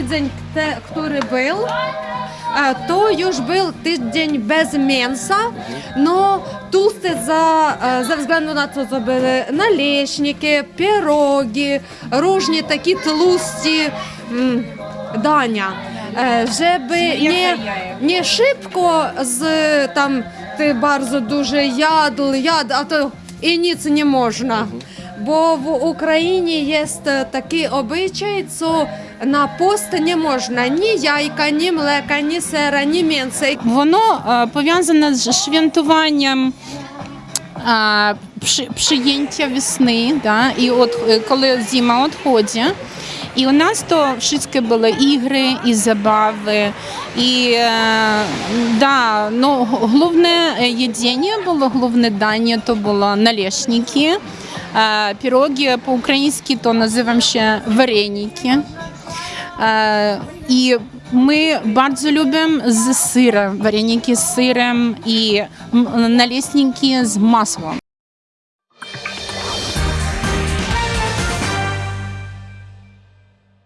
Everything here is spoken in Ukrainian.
tydzień, te, który był, e, to już był tydzień bez mięsa, no tłusty za, e, ze względu na to, co były naleśniki, pierogi, różne takie tłusty mm, dania. E, Żeby nie, nie szybko z tam ty bardzo dużo jadł, jadł, a to i nic nie można. Bo w Україні є такий обичай, що на пост не можна ні яйка, ні млека, ні сира, ні м'яса. Воно е, пов'язане з швентуванням е, весни, да, і от е, коли зима відходить. І у нас то wszystkie були ігри і забави. І да, ну, головне їдіння було, головне дання то було налешники. Піроги по-українськи то називаємо ще вареники. І ми дуже любимо з сиром, вареники з сиром і налісники з маслом.